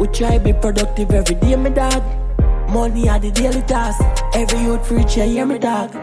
We try be productive every day, me dog. Money are the daily task. Every youth free, hear me dog.